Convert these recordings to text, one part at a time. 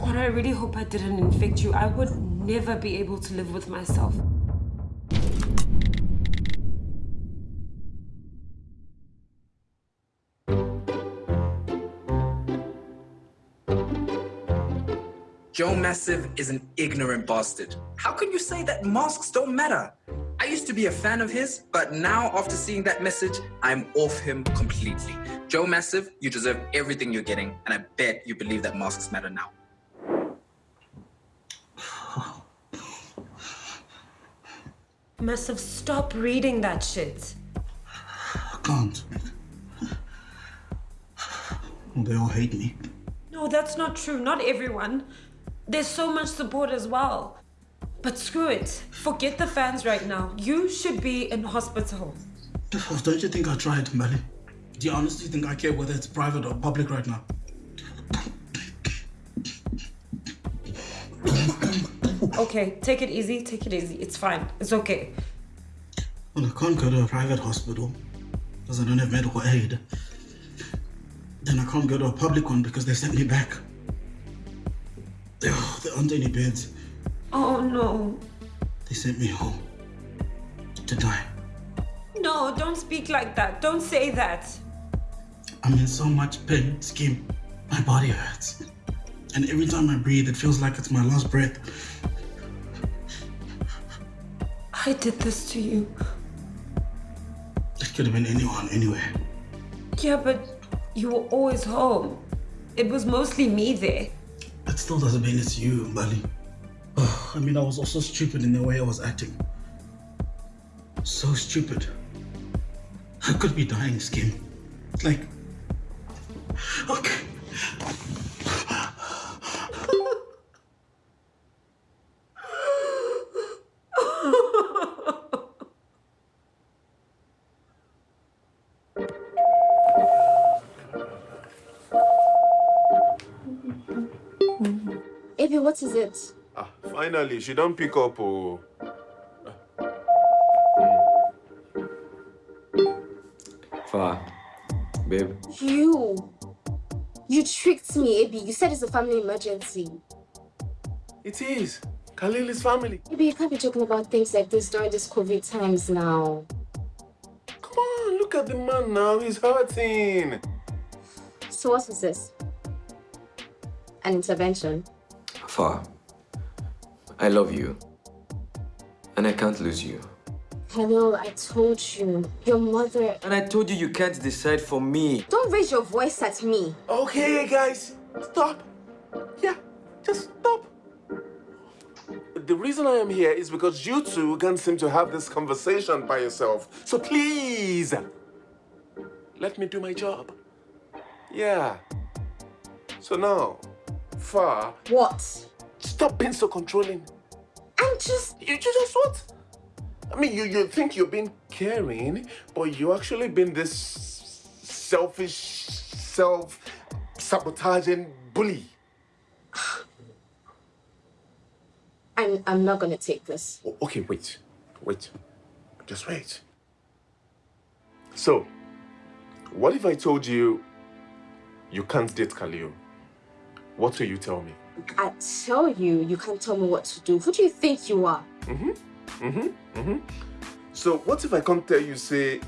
God, I really hope I didn't infect you. I would never be able to live with myself. Joe Massive is an ignorant bastard. How can you say that masks don't matter? I used to be a fan of his, but now after seeing that message, I'm off him completely. Joe Massive, you deserve everything you're getting, and I bet you believe that masks matter now. Massive, stop reading that shit. I can't. They all hate me. No, that's not true. Not everyone. There's so much support as well. But screw it. Forget the fans right now. You should be in hospital. Don't you think I tried, Melly? Do you honestly think I care whether it's private or public right now? Okay, take it easy, take it easy. It's fine. It's okay. Well, I can't go to a private hospital because I don't have medical aid. Then I can't go to a public one because they sent me back. There, there aren't any beds. Oh no. They sent me home to die. No, don't speak like that. Don't say that. I'm in so much pain, Skim. My body hurts. And every time I breathe, it feels like it's my last breath. I did this to you. It could have been anyone, anywhere. Yeah, but you were always home. It was mostly me there. That still doesn't mean it's you, Mbali. I mean, I was also stupid in the way I was acting. So stupid. I could be dying, Skim. Like, okay. Baby, what is it? Ah, finally, she don't pick up. Oh. Far. Babe. You. You tricked me, Abby. You said it's a family emergency. It is. Khalil is family. Abby, you can't be talking about things like this during these COVID times now. Come on, look at the man now. He's hurting. So what is this? An intervention? Far. I love you. And I can't lose you. Hello, I told you. Your mother... And I told you you can't decide for me. Don't raise your voice at me. Okay, guys. Stop. Yeah, just stop. The reason I am here is because you two can't seem to have this conversation by yourself. So please, let me do my job. Yeah. So now, Far. What? Stop being so controlling. I'm just... You, you just what? I mean, you, you think you're being caring, but you actually been this selfish, self-sabotaging bully. I'm, I'm not gonna take this. Okay, wait. Wait. Just wait. So, what if I told you you can't date Khalil? What will you tell me? I tell you, you can't tell me what to do. Who do you think you are? Mm-hmm. Mm-hmm. Mm-hmm. So what if I come tell you, say,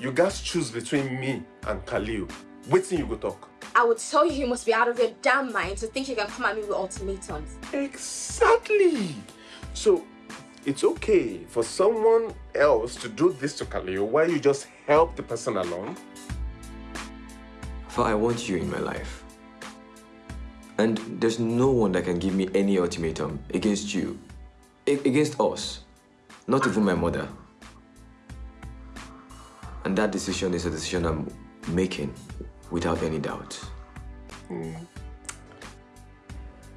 you guys choose between me and Khalil? Waiting you go talk. I would tell you you must be out of your damn mind to think you can come at me with ultimatums. Exactly. So it's okay for someone else to do this to Khalil while you just help the person along. Far, I want you in my life. And there's no one that can give me any ultimatum against you. A- against us. Not even my mother. And that decision is a decision I'm making without any doubt.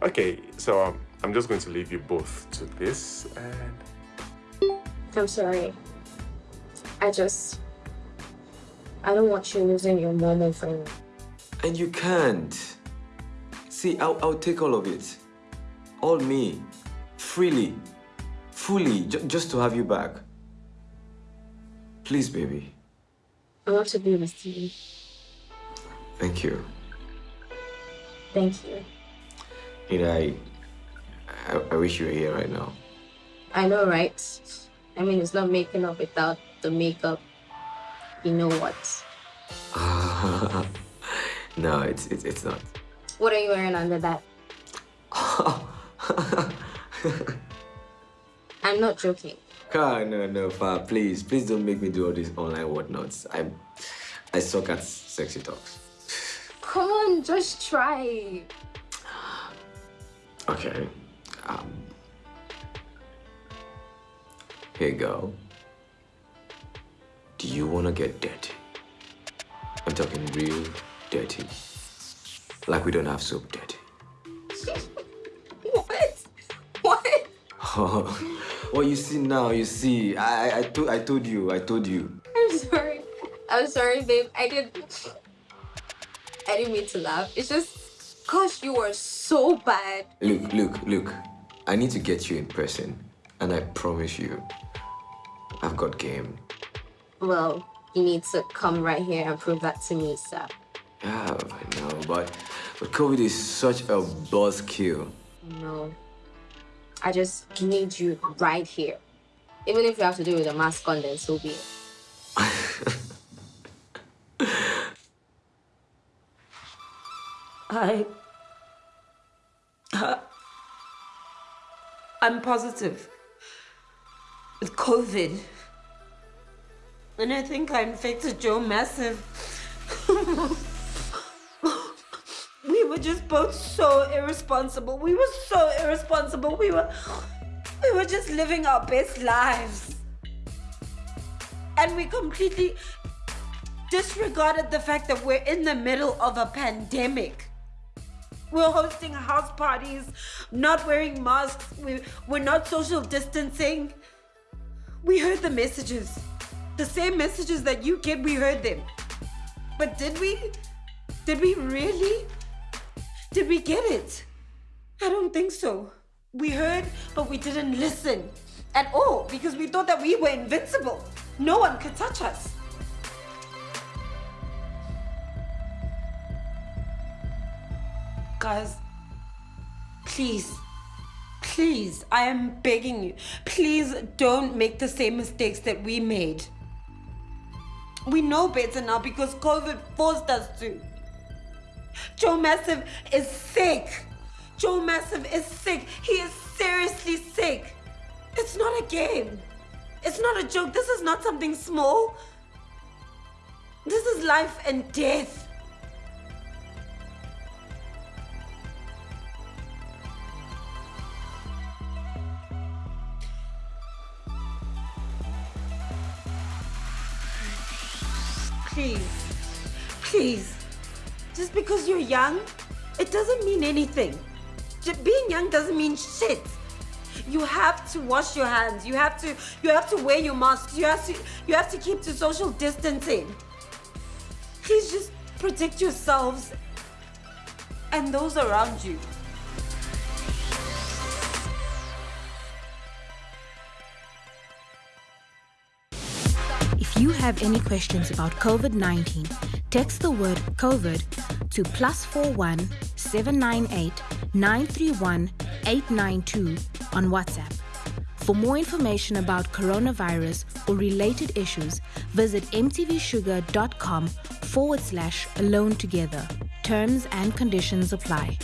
Okay, so um, I'm just going to leave you both to this and I'm sorry. I just... I don't want you losing your mom over me. And you can't. See, I'll, I'll take all of it. All me. Freely. Fully. Ju just to have you back. Please, baby. I want to be with you. Thank you. Thank you. You know, I, I, I wish you were here right now. I know, right? I mean, it's not making up without the makeup. You know what? no, it's, it's, it's not. What are you wearing under that? I'm not joking. Ah, no, no, Fa, please, please don't make me do all these online whatnots. I'm, I suck at sexy talks. Come on, just try. Okay. Um, here you go. Do you want to get dirty? I'm talking real dirty. Like we don't have soap dirty. What? What? Oh, well, you see now, you see. I, I, I, to, I told you, I told you. I'm sorry. I'm sorry, babe. I didn't. I didn't mean to laugh. It's just, gosh, you are so bad. Look, look, look. I need to get you in person. And I promise you, I've got game. Well, you need to come right here and prove that to me, sir. Yeah, I know, but, but COVID is such a buzzkill. No. I just need you right here. Even if you have to do it with a mask on, then so be it. I. Uh, I'm positive with COVID. And I think I infected Joe Massive. we were just both so irresponsible. We were so irresponsible. We were we were just living our best lives. And we completely disregarded the fact that we're in the middle of a pandemic. We're hosting house parties, not wearing masks, we, we're not social distancing. We heard the messages. The same messages that you get, we heard them. But did we? Did we really? Did we get it? I don't think so. We heard, but we didn't listen at all because we thought that we were invincible. No one could touch us. Guys, please, please, I am begging you, please don't make the same mistakes that we made. We know better now because COVID forced us to. Joe Massive is sick. Joe Massive is sick. He is seriously sick. It's not a game. It's not a joke. This is not something small. This is life and death. Please, please. Just because you're young, it doesn't mean anything. Being young doesn't mean shit. You have to wash your hands. You have to you have to wear your mask. You have to you have to keep to social distancing. Please just protect yourselves and those around you. If you have any questions about COVID 19, text the word COVID to plus 41 798 931 892 on WhatsApp. For more information about coronavirus or related issues, visit mtvshuga.com forward slash alone together. Terms and conditions apply.